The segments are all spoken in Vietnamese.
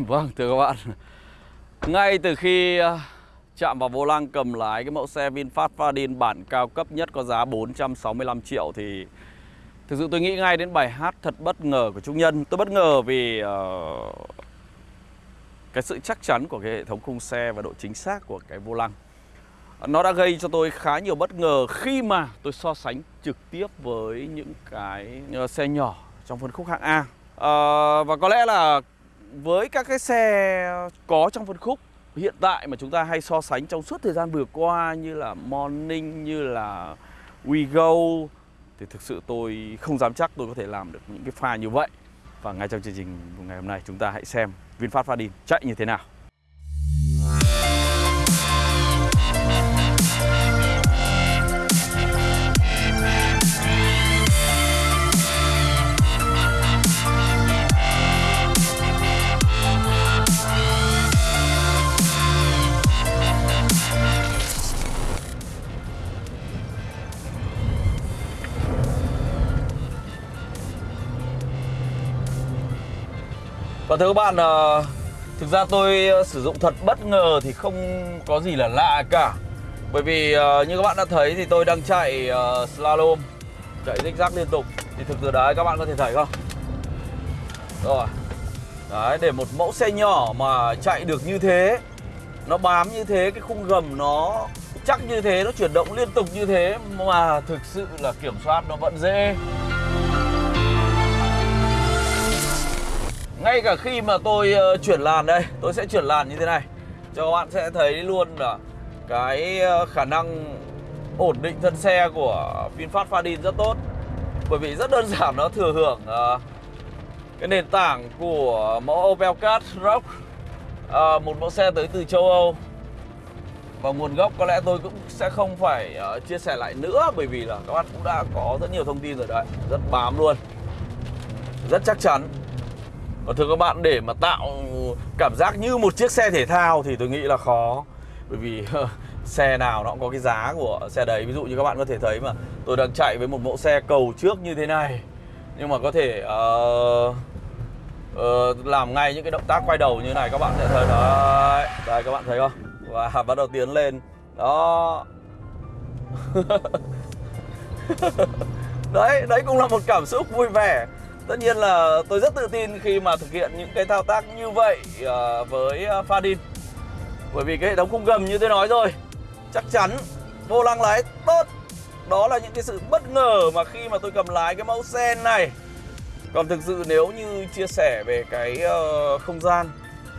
Vâng, thưa các bạn. Ngay từ khi à, chạm vào vô lăng cầm lái cái mẫu xe VinFast Fadin bản cao cấp nhất có giá 465 triệu thì Thực sự tôi nghĩ ngay đến bài hát thật bất ngờ của Trung Nhân. Tôi bất ngờ vì uh, cái sự chắc chắn của cái hệ thống khung xe và độ chính xác của cái vô lăng. Nó đã gây cho tôi khá nhiều bất ngờ khi mà tôi so sánh trực tiếp với những cái ờ, xe nhỏ trong phân khúc hạng A. Uh, Và có lẽ là với các cái xe có trong phân khúc hiện tại mà chúng ta hay so sánh trong suốt thời gian vừa qua như là Morning, như là WeGo thì thực sự tôi không dám chắc tôi có thể làm được những cái pha như vậy. Và ngay trong chương trình ngày hôm nay chúng ta hãy xem VinFast Fadin chạy như thế nào. Thưa các bạn, ờ, thực ra tôi ờ, sử dụng thật bất ngờ thì không có gì là lạ cả. Bởi vì ờ, như các bạn đã thấy thì tôi đang chạy slalom Chạy zigzag liên tục. Thì thực sự đấy các bạn có thể thấy không? Rồi. Đấy để một mẫu xe nhỏ mà chạy được như thế Nó bám như thế, cái khung gầm nó chắc như thế, nó chuyển động liên tục như thế Mà thực sự là kiểm soát nó vẫn dễ. Ngay cả khi mà tôi uh, chuyển làn đây Tôi sẽ chuyển làn như thế này. Cho các bạn sẽ thấy luôn là Cái ờ, khả năng ổn định thân xe của VinFast Fadin rất tốt. Bởi vì rất đơn giản nó thừa hưởng uh, Cái nền tảng của mẫu Opel Cat Rock uh, Một mẫu xe tới từ châu Âu. Và nguồn gốc có lẽ tôi cũng sẽ không phải uh, chia sẻ lại nữa Bởi vì là các bạn cũng đã có rất nhiều thông tin rồi đấy. Rất bám luôn. Rất chắc chắn và thưa các bạn để mà tạo cảm giác như một chiếc xe thể thao thì tôi nghĩ là khó. Bởi vì xe nào nó cũng có cái giá của xe đấy. Ví dụ như các bạn có thể thấy mà tôi đang chạy với một mẫu xe cầu trước như thế này. Nhưng mà có thể uh, uh, làm ngay những cái động tác quay đầu như này các bạn sẽ thấy đấy Đây các bạn thấy không? Và bắt đầu tiến lên. Đó. Đấy, đấy cũng là một cảm xúc vui vẻ. Tất nhiên là tôi rất tự tin khi mà thực hiện những cái thao tác như vậy à, với à, Fadin. Bởi vì cái hệ thống khung gầm như tôi nói rồi Chắc chắn vô lăng lái tốt. Đó là những cái sự bất ngờ mà khi mà tôi cầm lái cái mẫu xe này. Còn thực sự nếu như chia sẻ về cái ờ, không gian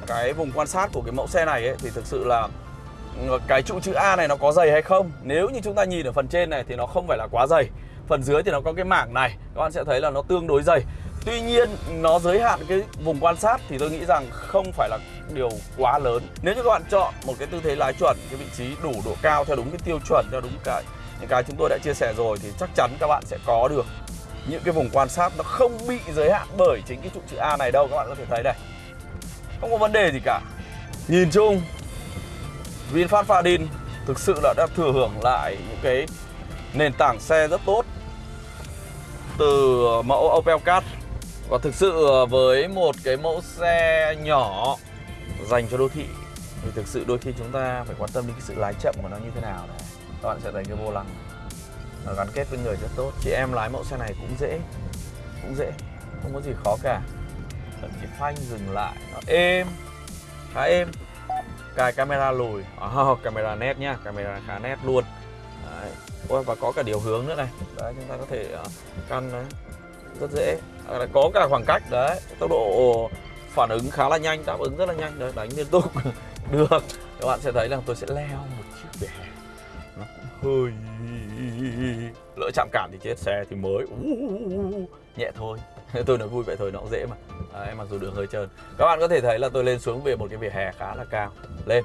Cái vùng quan sát của cái mẫu xe này ấy, thì thực sự là ừ, cái trụ chữ A này nó có dày hay không? Nếu như chúng ta nhìn ở phần trên này thì nó không phải là quá dày. Phần dưới thì nó có cái mảng này Các bạn sẽ thấy là nó tương đối dày. Tuy nhiên nó giới hạn cái vùng quan sát thì tôi nghĩ rằng không phải là điều quá lớn. Nếu như các bạn chọn một cái tư thế lái chuẩn, cái vị trí đủ độ cao theo đúng cái tiêu chuẩn, theo đúng cái những cái chúng tôi đã chia sẻ rồi thì chắc chắn các bạn sẽ có được những cái vùng quan sát nó không bị giới hạn bởi chính cái trụ chữ A này đâu các bạn có thể thấy đây Không có vấn đề gì cả. Nhìn chung VinFast Fadin thực sự là đã thừa hưởng lại những cái nền tảng xe rất tốt từ mẫu Opel Cat và thực sự với một cái mẫu xe nhỏ dành cho đô thị thì thực sự đôi khi chúng ta phải quan tâm đến cái sự lái chậm của nó như thế nào này. Các bạn sẽ thấy cái vô lăng nó gắn kết với người rất tốt. Chị em lái mẫu xe này cũng dễ, cũng dễ, không có gì khó cả. Thậm chí phanh dừng lại nó êm, khá êm. Cài camera lùi, oh, camera nét nhá, camera khá nét luôn. Ôi, và có cả điều hướng nữa này. Đấy chúng ta có thể à, căn đấy. rất dễ. À, có cả khoảng cách. Đấy tốc độ phản ứng khá là nhanh đáp ứng rất là nhanh. Đấy đánh liên tục. Được. Các bạn sẽ thấy là tôi sẽ leo một chiếc vỉa hè nó cũng hơi lỡ chạm cản thì chết. Xe thì mới. Nhẹ thôi. Tôi nói vui vậy thôi nó cũng dễ mà. Em mặc dù đường hơi trơn. Các bạn có thể thấy là tôi lên xuống về một cái vỉa hè khá là cao. Lên.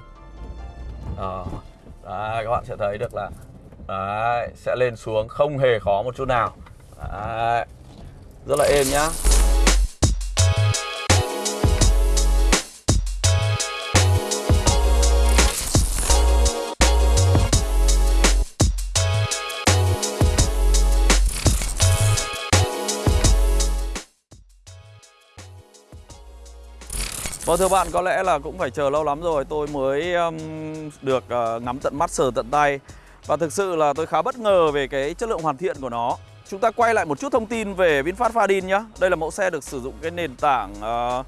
À, đấy, các bạn sẽ thấy được là đấy, sẽ lên xuống không hề khó một chút nào. Đấy rất là êm nhá. Vâng thưa bạn, có lẽ là cũng phải chờ lâu lắm rồi. Tôi mới um, được uh, ngắm tận mắt sờ tận tay. Và thực sự là tôi khá bất ngờ về cái chất lượng hoàn thiện của nó. Chúng ta quay lại một chút thông tin về VinFast Fadin nhé Đây là mẫu xe được sử dụng cái nền tảng uh,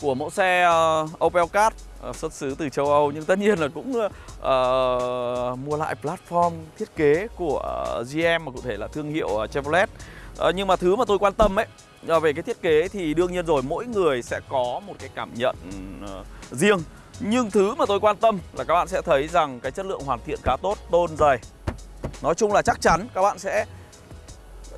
của mẫu xe uh, Opel Card uh, xuất xứ từ châu Âu. Nhưng tất nhiên là cũng uh, mua lại platform thiết kế của uh, GM mà cụ thể là thương hiệu uh, Chevrolet. Uh, Nhưng mà thứ mà tôi quan tâm ấy về cái thiết kế thì đương nhiên rồi mỗi người sẽ có một cái cảm nhận uh, riêng. Nhưng thứ mà tôi quan tâm là các bạn sẽ thấy rằng cái chất lượng hoàn thiện khá tốt, tôn dày. Nói chung là chắc chắn các bạn sẽ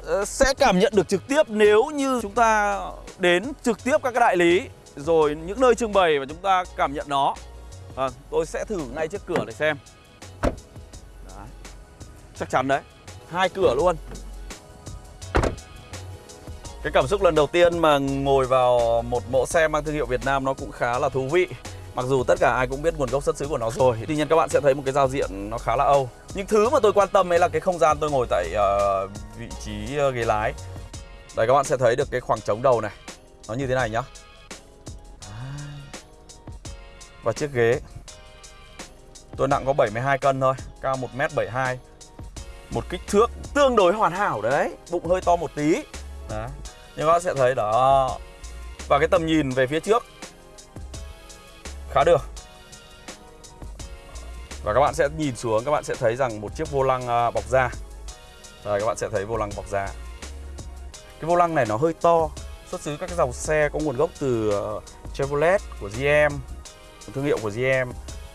ờ, sẽ cảm nhận được trực tiếp nếu như chúng ta đến trực tiếp các cái đại lý rồi những nơi trưng bày và chúng ta cảm nhận nó. À, tôi sẽ thử ngay trước cửa để xem. Đấy. chắc chắn đấy hai cửa luôn. Cái cảm xúc lần đầu tiên mà ngồi vào một mẫu xe mang thương hiệu Việt Nam nó cũng khá là thú vị. Mặc dù tất cả ai cũng biết nguồn gốc xuất xứ của nó rồi Tuy nhiên các bạn sẽ thấy một cái giao diện nó khá là Âu. Những thứ mà tôi quan tâm ấy là cái không gian tôi ngồi tại uh, vị trí uh, ghế lái. Đây các bạn sẽ thấy được cái khoảng trống đầu này. Nó như thế này nhá. À. Và chiếc ghế. Tôi nặng có 72 cân thôi Cao 1m72 Một kích thước tương đối hoàn hảo đấy Bụng hơi to một tí. Đấy. Nhưng các bạn sẽ thấy đó. Và cái tầm nhìn về phía trước. Khá được. Và các bạn sẽ nhìn xuống, Các bạn sẽ thấy rằng một chiếc vô lăng à, bọc da. Rồi các bạn sẽ thấy vô lăng bọc da. Cái vô lăng này nó hơi to, Xuất xứ các cái dòng xe có nguồn gốc từ ờ, Chevrolet của GM thương hiệu của GM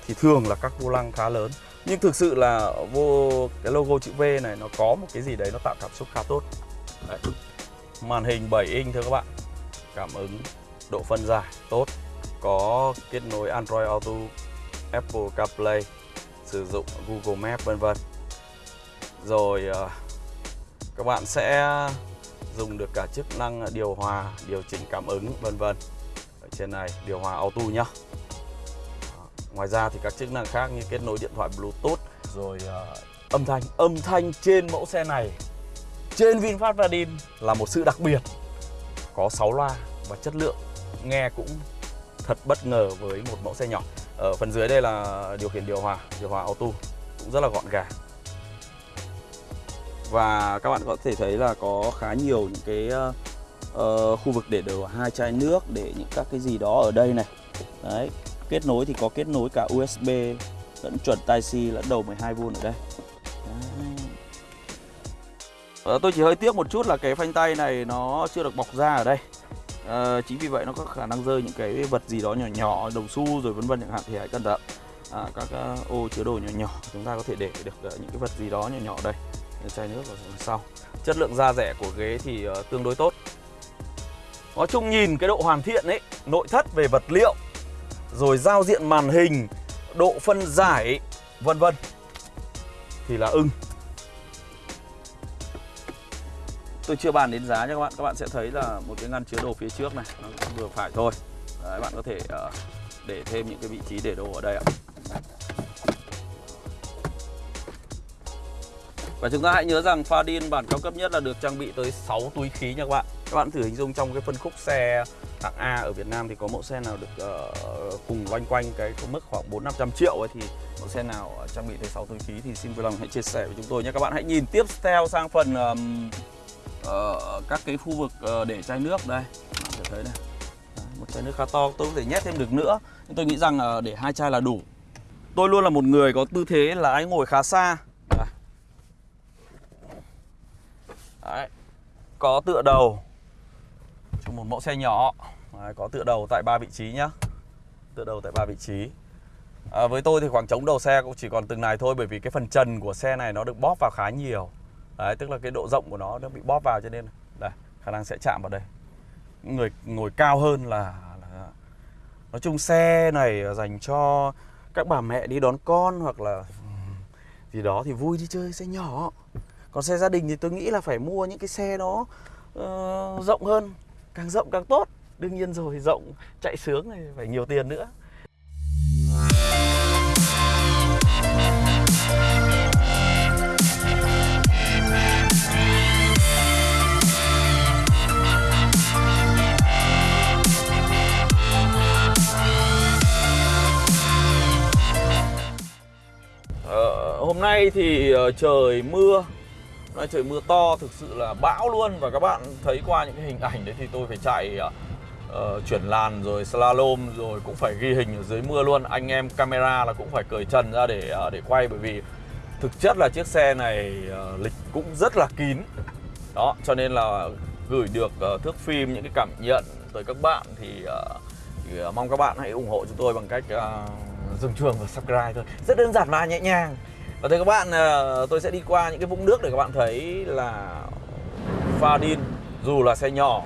thì thường là các vô lăng khá lớn. Nhưng thực sự là vô, cái logo chữ V này nó có một cái gì đấy nó tạo cảm xúc khá tốt. Đấy. màn hình 7 inch thưa các bạn. Cảm ứng độ phân giải tốt có kết nối Android Auto Apple CarPlay sử dụng Google Maps vân vân. Rồi ờ, các bạn sẽ dùng được cả chức năng điều hòa điều chỉnh cảm ứng vân vân. Ở trên này điều hòa auto nhá. Ờ, ngoài ra thì các chức năng khác như kết nối điện thoại Bluetooth rồi uh, âm thanh. Âm thanh trên mẫu xe này trên VinFast Vadin là một sự đặc biệt có 6 loa và chất lượng nghe cũng thật bất ngờ với một mẫu xe nhỏ ở phần dưới đây là điều khiển điều hòa điều hòa auto cũng rất là gọn gàng và các bạn có thể thấy là có khá nhiều những cái uh, khu vực để đồ hai chai nước để những các cái gì đó ở đây này đấy Kết nối thì có kết nối cả USB lẫn chuẩn Type-C lẫn đầu 12V ở đây. đấy. Ờ, tôi chỉ hơi tiếc một chút là cái phanh tay này nó chưa được bọc ra ở đây. À, chính vì vậy nó có khả năng rơi những cái vật gì đó nhỏ nhỏ, đồng xu rồi vân vân chẳng hạn thì hãy cẩn thận. À, các uh, ô chứa đồ nhỏ nhỏ chúng ta có thể để được uh, những cái vật gì đó nhỏ nhỏ đây chai nước ở sau chất lượng da rẻ của ghế thì uh, tương đối tốt nói chung nhìn cái độ hoàn thiện ấy nội thất về vật liệu rồi giao diện màn hình, độ phân giải, vân vân thì là ưng. Tôi chưa bàn đến giá nha các bạn, các bạn sẽ thấy là một cái ngăn chứa đồ phía trước này nó vừa phải thôi. Đấy, bạn có thể uh, để thêm những cái vị trí để đồ ở đây ạ. Và chúng ta hãy nhớ rằng Fadin bản cao cấp nhất là được trang bị tới 6 túi khí nha các bạn Các bạn thử hình dung trong cái phân khúc xe hạng A ở Việt Nam thì có mẫu xe nào được uh, cùng loanh quanh cái mức khoảng 4 500 triệu ấy thì mẫu xe nào ờ, trang bị tới 6 túi khí thì xin vui lòng hãy chia sẻ với chúng tôi nhé. Các bạn hãy nhìn tiếp theo sang phần um, uh, các cái khu vực uh, để chai nước đây. Bạn có thể thấy đây Đấy, một chai nước khá to, tôi có thể nhét thêm được nữa. Nhưng tôi nghĩ rằng uh, để hai chai là đủ. Tôi luôn là một người có tư thế là anh ngồi khá xa. Đấy. Đấy. Có tựa đầu cho một mẫu xe nhỏ Đấy, có tựa đầu tại ba vị trí nhá tựa đầu tại ba vị trí à, với tôi thì khoảng trống đầu xe cũng chỉ còn từng này thôi bởi vì cái phần trần của xe này nó được bóp vào khá nhiều Đấy, tức là cái độ rộng của nó nó bị bóp vào cho nên đây khả năng sẽ chạm vào đây. Người ngồi cao hơn là, là nói chung xe này dành cho các bà mẹ đi đón con hoặc là gì đó thì vui đi chơi xe nhỏ. Còn xe gia đình thì tôi nghĩ là phải mua những cái xe nó uh, rộng hơn càng rộng càng tốt. Đương nhiên rồi rộng chạy sướng này phải nhiều tiền nữa. Nay thì ờ, trời mưa. Nay trời mưa to thực sự là bão luôn. Và các bạn thấy qua những cái hình ảnh đấy thì tôi phải chạy uh, chuyển làn rồi slalom rồi cũng phải ghi hình ở dưới mưa luôn. Anh em camera là cũng phải cởi trần ra để uh, để quay bởi vì thực chất là chiếc xe này uh, lịch cũng rất là kín. Đó cho nên là gửi được uh, thước phim những cái cảm nhận tới các bạn thì, uh, thì uh, mong các bạn hãy ủng hộ chúng tôi bằng cách uh, dừng chuông và subscribe thôi. Rất đơn giản và nhẹ nhàng và thưa các bạn ờ, tôi sẽ đi qua những cái vũng nước để các bạn thấy là Fadin dù là xe nhỏ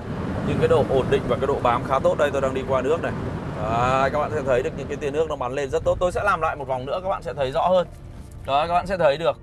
nhưng cái độ ổn định và cái độ bám khá tốt. Đây tôi đang đi qua nước này. Đấy, các bạn sẽ thấy được những cái tia nước nó bắn lên rất tốt. Tôi sẽ làm lại một vòng nữa các bạn sẽ thấy rõ hơn. Đó các bạn sẽ thấy được.